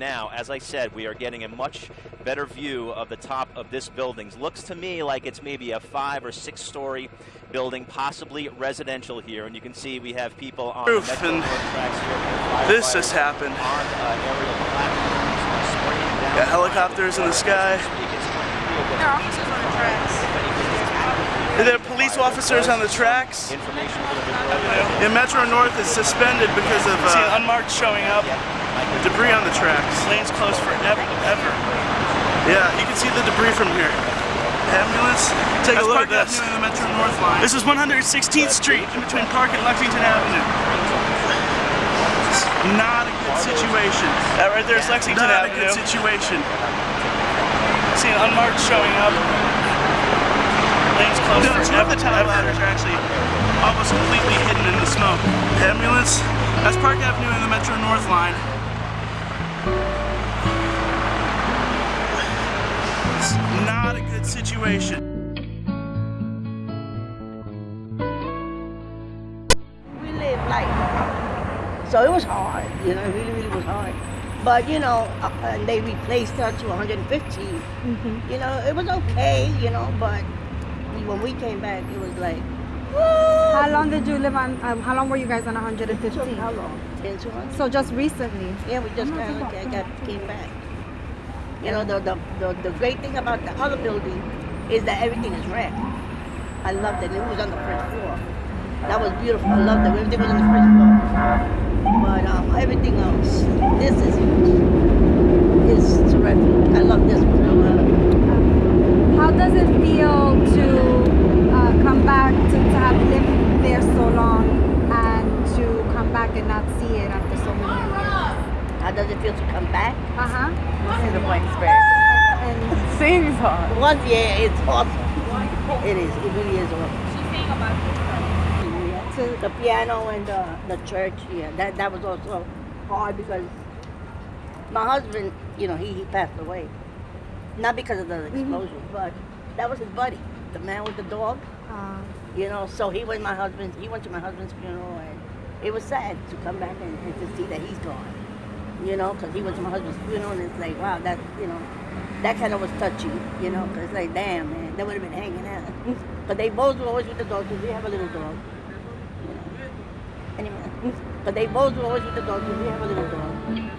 now, as I said, we are getting a much better view of the top of this building. Looks to me like it's maybe a five or six story building, possibly residential here. And you can see we have people on Roof the Metro and North tracks here. this has happened. On uh, aerial platforms, Got helicopters in the sky. There are officers on the tracks. Are there police officers on the tracks? Information Yeah, Metro North is suspended because of See uh, unmarked showing up. Debris on the tracks. Lanes closed forever, ever. Yeah, you can see the debris from here. Ambulance. Take a look at this. Avenue and the Metro North line. This is 116th Street in between Park and Lexington Avenue. not a good situation. That right there is Lexington Not a Avenue. good situation. See an unmarked showing up. Lanes closed No, two of forever, the tower ever. ladders are actually almost completely hidden in the smoke. Ambulance. That's Park Avenue and the Metro North line. It's not a good situation. we live like so it was hard you know it really really was hard. But you know uh, and they replaced her to 115 you know it was okay you know but when we came back it was like How long did you live on? Um, how long were you guys on 115? how long? 10 two months. So just recently. yeah we just kind of got, got came back. You know the, the the the great thing about the other building is that everything is red. I loved it it was on the first floor. That was beautiful. I loved it everything was on the first floor. But um, everything else this is is terrific. I love this one. I love it. How does it feel to uh, come back to, to have lived there so long and to come back and not see it after so many years? how does it feel to come back Uh huh. this is the Williamsburg And Seems hard. one yeah it's awesome it is it really is awesome to, the piano and the, the church, yeah, that, that was also hard because my husband, you know, he, he passed away. Not because of the explosion, but that was his buddy, the man with the dog, uh, you know, so he went my husband's, he went to my husband's funeral and it was sad to come back and, and to see that he's gone, you know, because he went to my husband's funeral and it's like, wow, that, you know, that kind of was touchy, you know, because like, damn, man, they would have been hanging out. but they both were always with the dog because we have a little dog. You know. Anyway, but they both were always with the dog because we have a little dog.